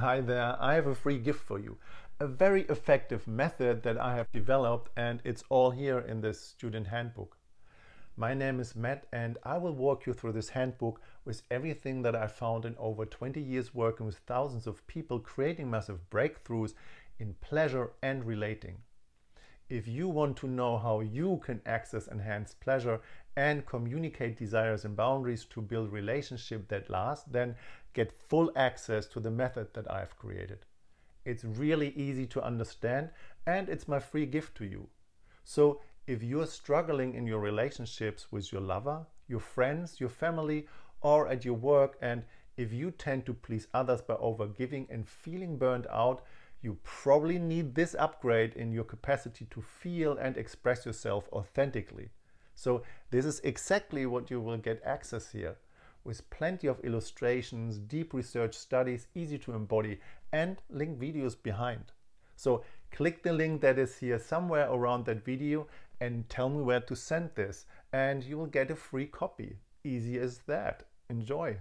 Hi there, I have a free gift for you. A very effective method that I have developed and it's all here in this student handbook. My name is Matt and I will walk you through this handbook with everything that I found in over 20 years working with thousands of people creating massive breakthroughs in pleasure and relating. If you want to know how you can access enhanced pleasure and communicate desires and boundaries to build relationships that last, then get full access to the method that I've created. It's really easy to understand and it's my free gift to you. So if you're struggling in your relationships with your lover, your friends, your family, or at your work, and if you tend to please others by overgiving and feeling burned out, you probably need this upgrade in your capacity to feel and express yourself authentically. So this is exactly what you will get access here with plenty of illustrations, deep research studies, easy to embody and link videos behind. So click the link that is here somewhere around that video and tell me where to send this and you will get a free copy. Easy as that. Enjoy!